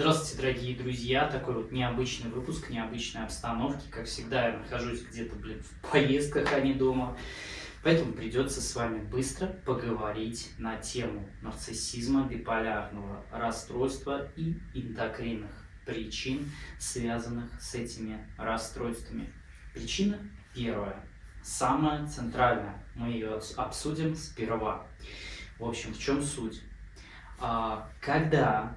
Здравствуйте, дорогие друзья! Такой вот необычный выпуск, необычной обстановки. Как всегда, я нахожусь где-то, блин, в поездках, а не дома. Поэтому придется с вами быстро поговорить на тему нарциссизма, биполярного расстройства и эндокринных причин, связанных с этими расстройствами. Причина первая, самая центральная. Мы ее обсудим сперва. В общем, в чем суть? А, когда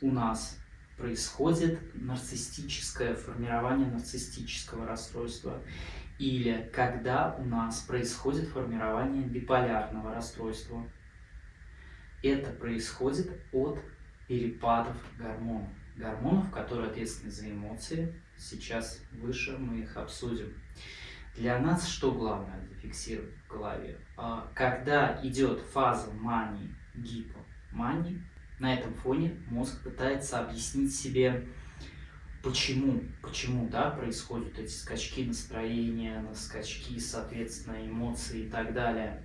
у нас происходит нарциссическое формирование нарциссического расстройства или когда у нас происходит формирование биполярного расстройства. Это происходит от перепадов гормонов. Гормонов, которые ответственны за эмоции. Сейчас выше мы их обсудим. Для нас что главное зафиксировать в голове? А, когда идет фаза мании, гипомании, на этом фоне мозг пытается объяснить себе, почему, почему да, происходят эти скачки настроения, скачки, соответственно, эмоций и так далее.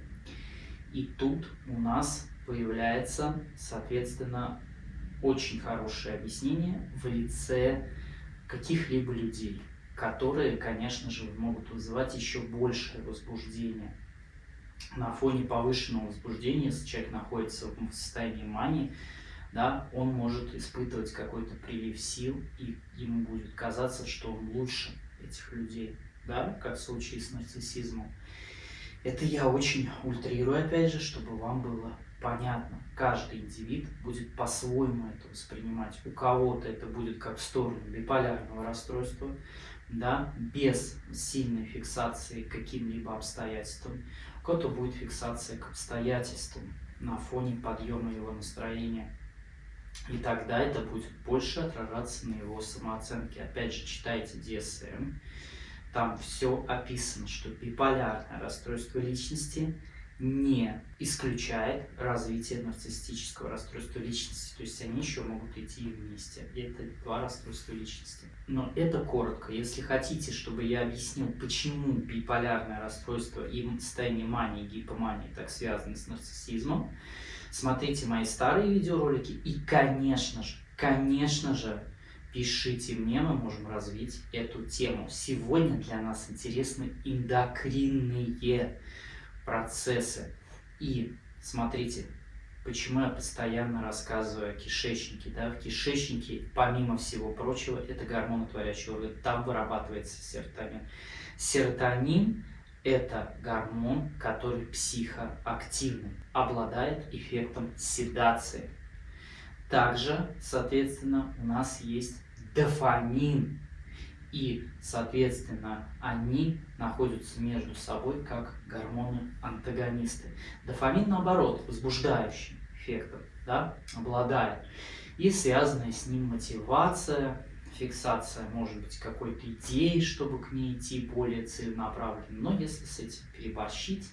И тут у нас появляется, соответственно, очень хорошее объяснение в лице каких-либо людей, которые, конечно же, могут вызывать еще большее возбуждение. На фоне повышенного возбуждения, если человек находится в состоянии мании, да, он может испытывать какой-то прилив сил, и ему будет казаться, что он лучше этих людей, да, как в случае с нарциссизмом. Это я очень ультрирую, опять же, чтобы вам было понятно. Каждый индивид будет по-своему это воспринимать. У кого-то это будет как в сторону биполярного расстройства, да, без сильной фиксации каким-либо обстоятельствам. У кого-то будет фиксация к обстоятельствам на фоне подъема его настроения. И тогда это будет больше отражаться на его самооценке. Опять же, читайте DSM. Там все описано, что биполярное расстройство личности не исключает развитие нарциссического расстройства личности. То есть они еще могут идти вместе. Это два расстройства личности. Но это коротко. Если хотите, чтобы я объяснил, почему биполярное расстройство и состояние мании, гипомании так связаны с нарциссизмом, смотрите мои старые видеоролики и, конечно же, конечно же, пишите мне, мы можем развить эту тему. Сегодня для нас интересны эндокринные процессы. И смотрите, почему я постоянно рассказываю о кишечнике. Да? В кишечнике, помимо всего прочего, это гормонотворящий орган, там вырабатывается серотонин. Серотонин это гормон, который психоактивный, обладает эффектом седации. Также, соответственно, у нас есть дофамин. И, соответственно, они находятся между собой как гормоны-антагонисты. Дофамин, наоборот, возбуждающий эффектом да, обладает. И связанная с ним мотивация, фиксация, может быть, какой-то идеи, чтобы к ней идти более целенаправленно. Но если с этим переборщить,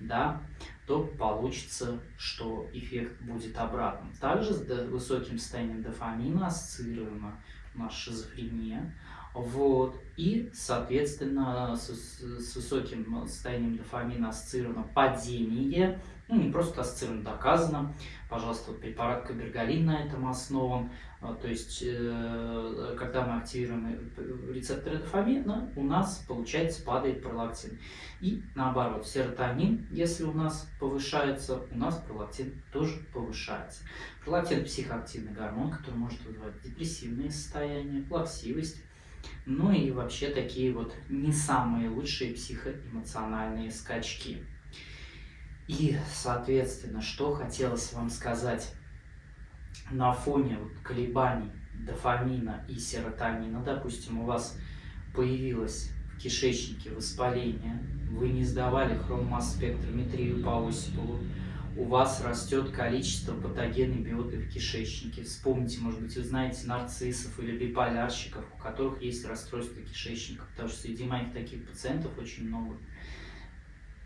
да, то получится, что эффект будет обратным. Также с высоким состоянием дофамина ассоциируема у нас шизофрения. Вот. И, соответственно, с, с высоким состоянием дофамина ассоциировано падение, ну не просто ассоциировано, доказано. Пожалуйста, вот препарат кабергалин на этом основан. А, то есть, э, когда мы активируем рецепторы дофамина, у нас, получается, падает пролактин. И наоборот, серотонин, если у нас повышается, у нас пролактин тоже повышается. Пролактин – психоактивный гормон, который может вызывать депрессивные состояния, плаксивость, ну и вообще такие вот не самые лучшие психоэмоциональные скачки. И, соответственно, что хотелось вам сказать на фоне колебаний дофамина и серотонина, допустим, у вас появилось в кишечнике воспаление, вы не сдавали хромосспектрометрию по Осипову, у вас растет количество патогенной биоты в кишечнике. Вспомните, может быть, вы знаете нарциссов или биполярщиков, у которых есть расстройство кишечника, потому что среди моих таких пациентов очень много.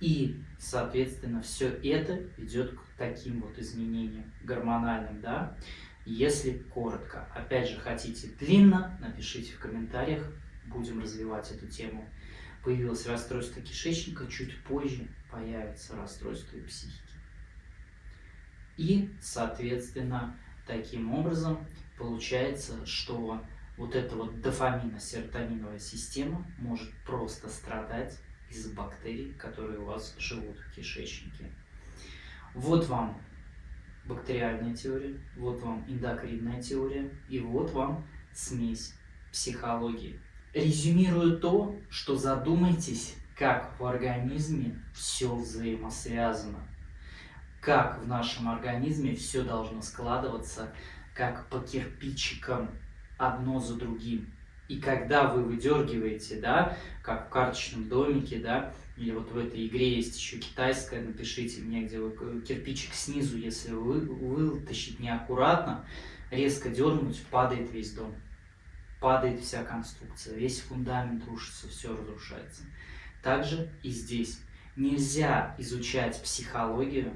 И, соответственно, все это ведет к таким вот изменениям гормональным, да. Если коротко, опять же, хотите длинно, напишите в комментариях, будем развивать эту тему. Появилось расстройство кишечника, чуть позже появится расстройство психики. И, соответственно, таким образом получается, что вот эта вот дофамино-серотониновая система может просто страдать из-за бактерий, которые у вас живут в кишечнике. Вот вам бактериальная теория, вот вам эндокринная теория, и вот вам смесь психологии. Резюмирую то, что задумайтесь, как в организме все взаимосвязано, как в нашем организме все должно складываться, как по кирпичикам одно за другим. И когда вы выдергиваете, да, как в карточном домике, да, или вот в этой игре есть еще китайская, напишите мне, где вы кирпичик снизу, если вы вытащить неаккуратно, резко дернуть, падает весь дом. Падает вся конструкция, весь фундамент рушится, все разрушается. Также и здесь. Нельзя изучать психологию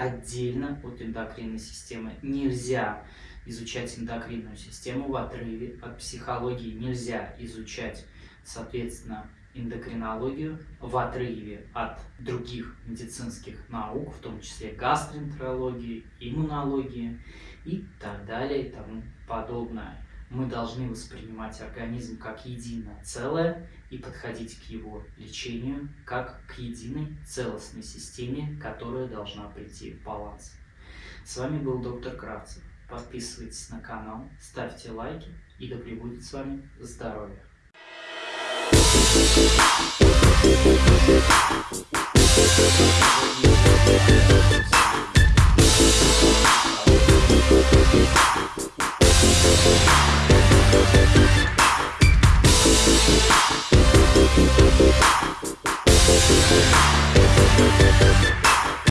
отдельно от эндокринной системы. Нельзя изучать эндокринную систему в отрыве от психологии. Нельзя изучать, соответственно, эндокринологию в отрыве от других медицинских наук, в том числе гастроэнтерологии, иммунологии и так далее и тому подобное. Мы должны воспринимать организм как единое целое и подходить к его лечению как к единой целостной системе, которая должна прийти в баланс. С вами был доктор Кравцев. Подписывайтесь на канал, ставьте лайки и да пребудет с вами здоровье. Thank you.